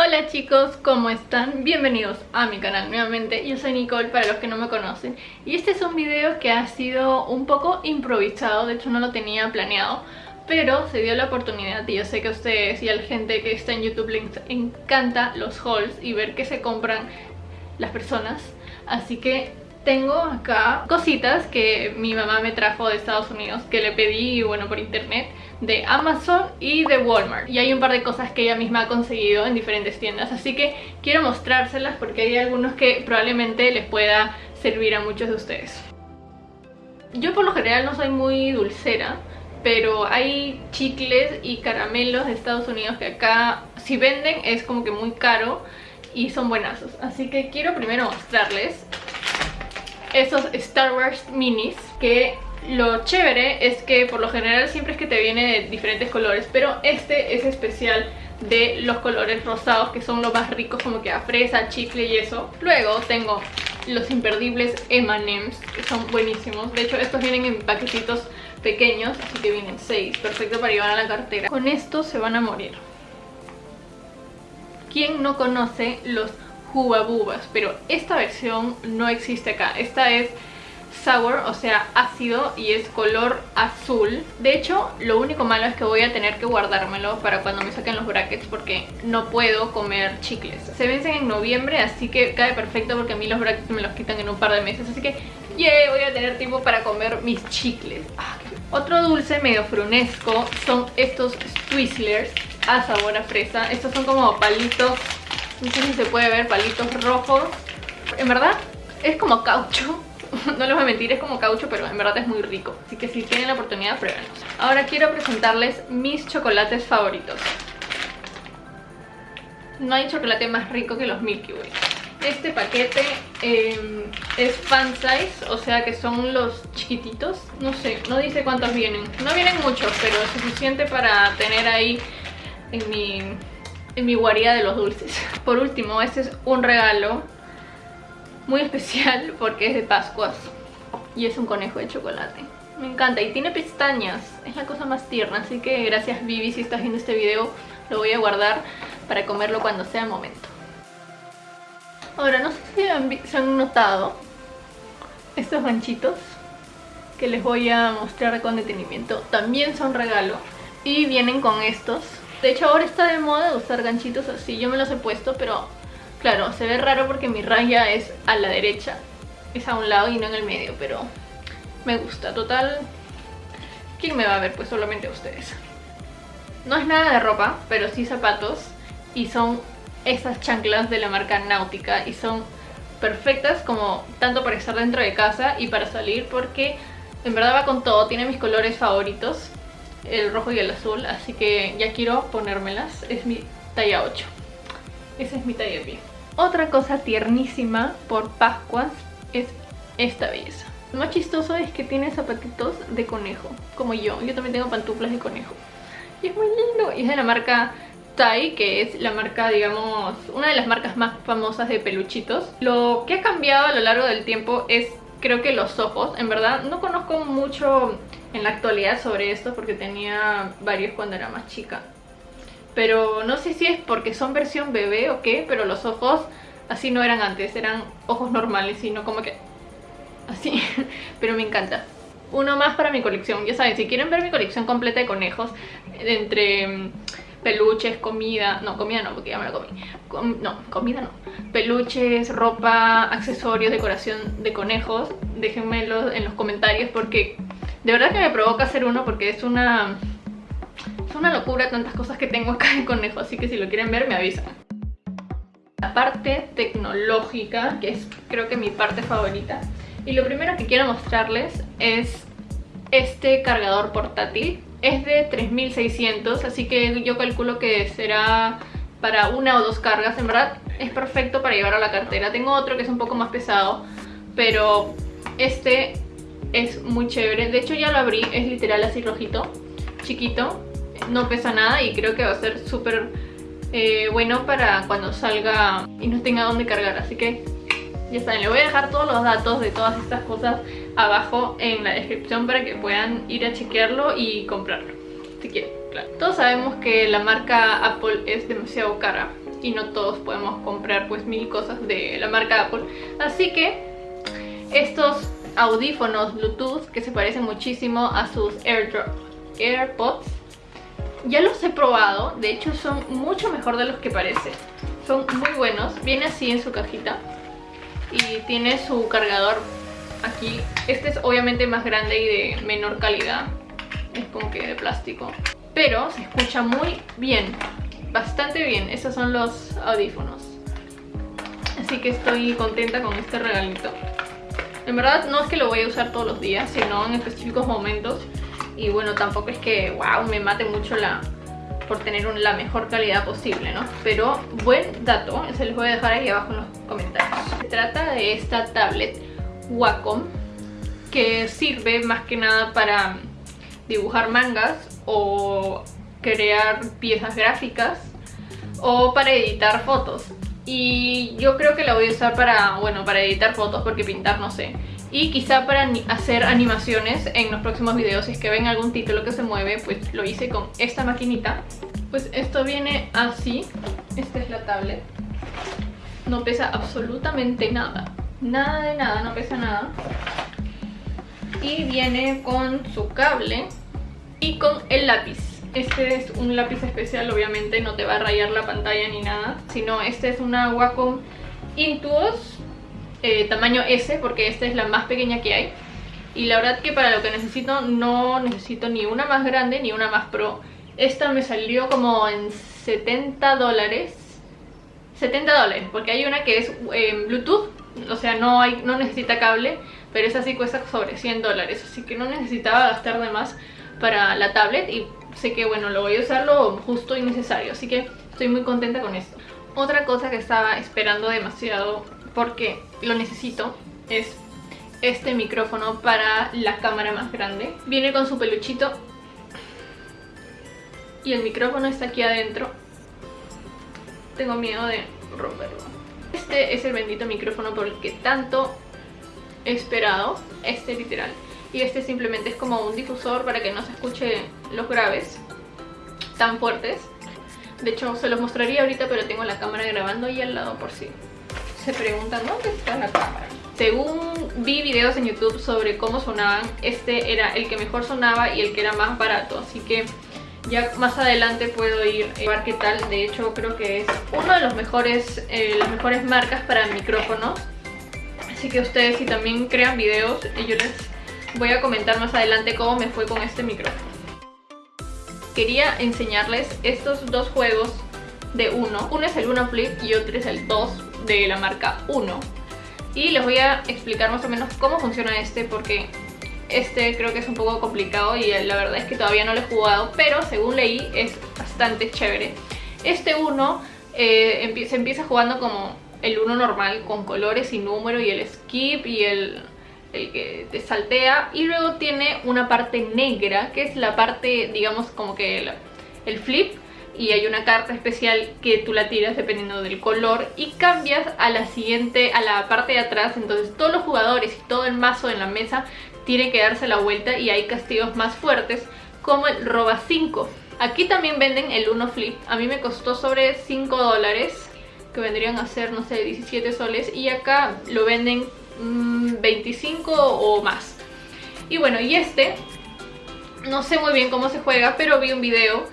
Hola chicos, ¿cómo están? Bienvenidos a mi canal nuevamente, yo soy Nicole para los que no me conocen. Y este es un video que ha sido un poco improvisado, de hecho no lo tenía planeado pero se dio la oportunidad y yo sé que a ustedes y a la gente que está en YouTube les encanta los hauls y ver qué se compran las personas. Así que tengo acá cositas que mi mamá me trajo de Estados Unidos que le pedí, bueno, por internet de Amazon y de Walmart. Y hay un par de cosas que ella misma ha conseguido en diferentes tiendas así que quiero mostrárselas porque hay algunos que probablemente les pueda servir a muchos de ustedes. Yo por lo general no soy muy dulcera pero hay chicles y caramelos de Estados Unidos que acá si venden es como que muy caro y son buenazos. Así que quiero primero mostrarles esos Star Wars minis que lo chévere es que por lo general siempre es que te viene de diferentes colores pero este es especial de los colores rosados que son los más ricos como que a fresa, chicle y eso. Luego tengo los imperdibles M&M's que son buenísimos. De hecho estos vienen en paquetitos pequeños así que vienen 6 perfecto para llevar a la cartera. Con estos se van a morir. ¿quién no conoce los Bubas, pero esta versión no existe acá. Esta es sour, o sea ácido y es color azul. De hecho, lo único malo es que voy a tener que guardármelo para cuando me saquen los brackets porque no puedo comer chicles. Se vencen en noviembre, así que cae perfecto porque a mí los brackets me los quitan en un par de meses. Así que, yeah, voy a tener tiempo para comer mis chicles. Ah, Otro dulce medio frunesco son estos Twizzlers a sabor a fresa. Estos son como palitos no sé si se puede ver palitos rojos. En verdad es como caucho. No les voy a mentir, es como caucho, pero en verdad es muy rico. Así que si tienen la oportunidad, pruébenlos. Ahora quiero presentarles mis chocolates favoritos. No hay chocolate más rico que los Milky Way. Este paquete em, es fan size, o sea que son los chiquititos. No sé, no dice cuántos vienen. No vienen muchos, pero es suficiente para tener ahí en mi en mi guarida de los dulces. Por último, este es un regalo muy especial porque es de Pascuas y es un conejo de chocolate. Me encanta y tiene pestañas, es la cosa más tierna, así que gracias Vivi si estás viendo este video, lo voy a guardar para comerlo cuando sea el momento. Ahora, no sé si se han notado estos ganchitos que les voy a mostrar con detenimiento. También son regalo y vienen con estos de hecho ahora está de moda usar ganchitos así, yo me los he puesto, pero claro, se ve raro porque mi raya es a la derecha, es a un lado y no en el medio, pero me gusta. Total, ¿quién me va a ver? Pues solamente ustedes. No es nada de ropa, pero sí zapatos y son esas chanclas de la marca Náutica y son perfectas como tanto para estar dentro de casa y para salir porque en verdad va con todo, tiene mis colores favoritos el rojo y el azul, así que ya quiero ponérmelas. Es mi talla 8. Esa es mi talla pie. Otra cosa tiernísima por Pascuas es esta belleza. Lo más chistoso es que tiene zapatitos de conejo, como yo. Yo también tengo pantuflas de conejo. Y es muy lindo. Y es de la marca Tai, que es la marca, digamos, una de las marcas más famosas de peluchitos. Lo que ha cambiado a lo largo del tiempo es, creo que los ojos. En verdad, no conozco mucho en la actualidad sobre esto porque tenía varios cuando era más chica. Pero no sé si es porque son versión bebé o qué, pero los ojos así no eran antes, eran ojos normales, sino como que así, pero me encanta. Uno más para mi colección, ya saben, si quieren ver mi colección completa de conejos, entre mm, peluches, comida, no, comida no, porque ya me la comí, no, comida no, peluches, ropa, accesorios, decoración de conejos, déjenmelo en los comentarios porque de verdad que me provoca hacer uno porque es una... Es una locura tantas cosas que tengo acá de conejo, así que si lo quieren ver me avisan. La parte tecnológica, que es creo que mi parte favorita. Y lo primero que quiero mostrarles es este cargador portátil. Es de 3600, así que yo calculo que será para una o dos cargas. En verdad es perfecto para llevar a la cartera. Tengo otro que es un poco más pesado, pero este es muy chévere. De hecho ya lo abrí, es literal así rojito, chiquito, no pesa nada y creo que va a ser súper eh, bueno para cuando salga y no tenga dónde cargar. Así que ya saben, le voy a dejar todos los datos de todas estas cosas abajo en la descripción para que puedan ir a chequearlo y comprarlo, si quieren, claro. Todos sabemos que la marca Apple es demasiado cara y no todos podemos comprar pues mil cosas de la marca Apple. Así que estos audífonos Bluetooth que se parecen muchísimo a sus AirPods ya los he probado, de hecho son mucho mejor de los que parecen. Son muy buenos, viene así en su cajita y tiene su cargador aquí. Este es obviamente más grande y de menor calidad, es como que de plástico. Pero se escucha muy bien, bastante bien. Estos son los audífonos. Así que estoy contenta con este regalito. En verdad no es que lo voy a usar todos los días, sino en específicos momentos. Y bueno, tampoco es que, wow, me mate mucho la por tener la mejor calidad posible, ¿no? Pero buen dato, se los voy a dejar ahí abajo en los comentarios. Se trata de esta tablet Wacom, que sirve más que nada para dibujar mangas o crear piezas gráficas o para editar fotos. Y yo creo que la voy a usar para, bueno, para editar fotos porque pintar no sé. Y quizá para hacer animaciones en los próximos videos, si es que ven algún título que se mueve, pues lo hice con esta maquinita. Pues esto viene así, esta es la tablet. No pesa absolutamente nada, nada de nada, no pesa nada. Y viene con su cable y con el lápiz. Este es un lápiz especial, obviamente no te va a rayar la pantalla ni nada, sino este es una Wacom Intuos eh, tamaño S porque esta es la más pequeña que hay. Y la verdad que para lo que necesito no necesito ni una más grande ni una más pro. Esta me salió como en 70 dólares. 70 dólares porque hay una que es eh, bluetooth o sea no, hay, no necesita cable pero esa sí cuesta sobre 100 dólares. Así que no necesitaba gastar de más para la tablet sé que bueno lo voy a usar lo justo y necesario así que estoy muy contenta con esto otra cosa que estaba esperando demasiado porque lo necesito es este micrófono para la cámara más grande. Viene con su peluchito y el micrófono está aquí adentro. Tengo miedo de romperlo. Este es el bendito micrófono por el que tanto he esperado, este literal. Y este simplemente es como un difusor para que no se escuche los graves tan fuertes. De hecho se los mostraría ahorita pero tengo la cámara grabando ahí al lado por si se preguntan ¿dónde está la cámara? Según vi videos en YouTube sobre cómo sonaban, este era el que mejor sonaba y el que era más barato, así que ya más adelante puedo ir a ver qué tal. De hecho creo que es uno de los mejores, eh, las mejores marcas para micrófonos. Así que ustedes si también crean videos, yo les voy a comentar más adelante cómo me fue con este micrófono. Quería enseñarles estos dos juegos de uno. Uno es el Uno Flip y otro es el 2 de la marca 1 y les voy a explicar más o menos cómo funciona este porque este creo que es un poco complicado y la verdad es que todavía no lo he jugado pero según leí es bastante chévere este 1 eh, se empieza jugando como el 1 normal con colores y número y el skip y el, que te saltea y luego tiene una parte negra que es la parte digamos como que el, el flip y hay una carta especial que tú la tiras dependiendo del color y cambias a la siguiente, a la parte de atrás, entonces todos los jugadores y todo el mazo en la mesa tienen que darse la vuelta y hay castigos más fuertes como el roba 5. Aquí también venden el 1 flip, a mí me costó sobre 5 dólares, que vendrían a ser, no sé, 17 soles y acá lo venden 25 mm, o más. Y bueno, y este, no sé muy bien cómo se juega, pero vi un video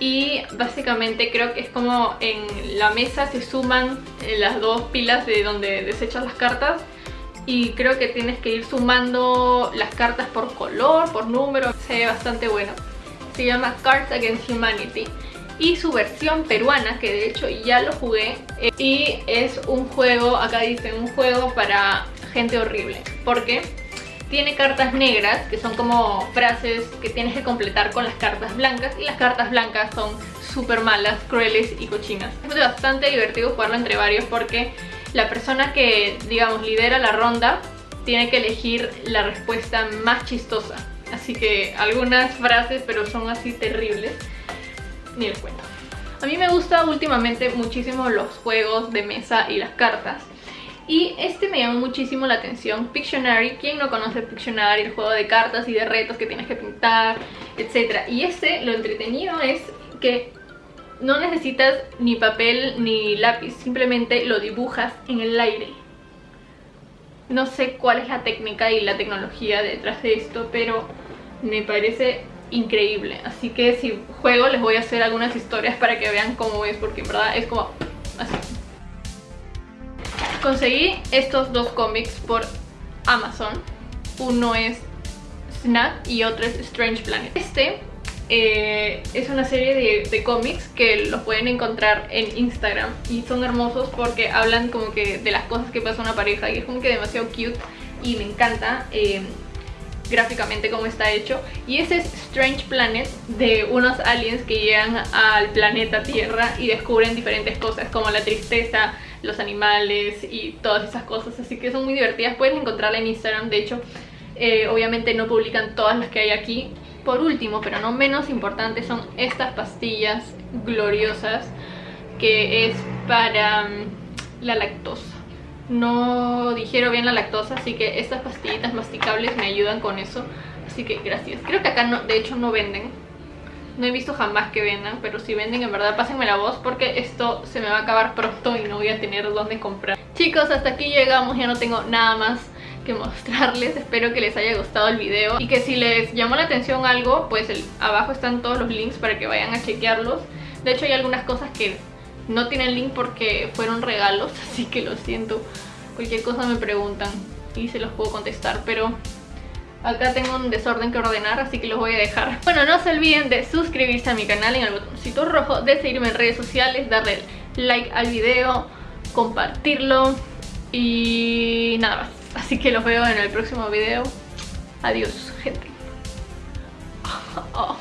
y básicamente creo que es como en la mesa se suman eh, las dos pilas de donde desechas las cartas y creo que tienes que ir sumando las cartas por color, por número, se ve bastante bueno. Se llama Cards Against Humanity y su versión peruana, que de hecho ya lo jugué, eh, y es un juego, acá dice, un juego para gente horrible. ¿Por qué? tiene cartas negras, que son como frases que tienes que completar con las cartas blancas, y las cartas blancas son súper malas, crueles y cochinas. Es bastante divertido jugarlo entre varios porque la persona que, digamos, lidera la ronda tiene que elegir la respuesta más chistosa. Así que algunas frases, pero son así terribles, ni les cuento. A mí me gusta últimamente muchísimo los juegos de mesa y las cartas. Y este me llamó muchísimo la atención, Pictionary. ¿Quién no conoce Pictionary? El juego de cartas y de retos que tienes que pintar, etc. Y este, lo entretenido es que no necesitas ni papel ni lápiz, simplemente lo dibujas en el aire. No sé cuál es la técnica y la tecnología detrás de esto, pero me parece increíble. Así que si juego les voy a hacer algunas historias para que vean cómo es, porque en verdad es como. Conseguí estos dos cómics por Amazon. Uno es Snack y otro es Strange Planet. Este eh, es una serie de, cómics que los pueden encontrar en Instagram y son hermosos porque hablan como que de las cosas que pasa una pareja y es como que demasiado cute y me encanta eh, gráficamente cómo está hecho y ese es Strange Planet de unos aliens que llegan al planeta Tierra y descubren diferentes cosas como la tristeza, los animales y todas esas cosas así que son muy divertidas, pueden encontrarla en Instagram de hecho eh, obviamente no publican todas las que hay aquí por último, pero no menos importante, son estas pastillas gloriosas que es para mm, la lactosa. No digiero bien la lactosa, así que estas pastillitas masticables me ayudan con eso. Así que gracias. Creo que acá no, de hecho no venden. No he visto jamás que vendan, pero si venden en verdad pásenme la voz porque esto se me va a acabar pronto y no voy a tener dónde comprar. Chicos, hasta aquí llegamos, ya no tengo nada más mostrarles. Espero que les haya gustado el video Y que si les llamó la atención algo Pues abajo están todos los links para que vayan a chequearlos. De hecho hay algunas cosas que no tienen link porque fueron regalos Así que lo siento. Cualquier cosa me preguntan y se los puedo contestar Pero acá tengo un desorden que ordenar Así que los voy a dejar Bueno, no se olviden de suscribirse a mi canal en el botoncito rojo De seguirme en redes sociales Darle like al video Compartirlo Y nada más Así que los veo en el próximo video. Adiós, gente. Oh,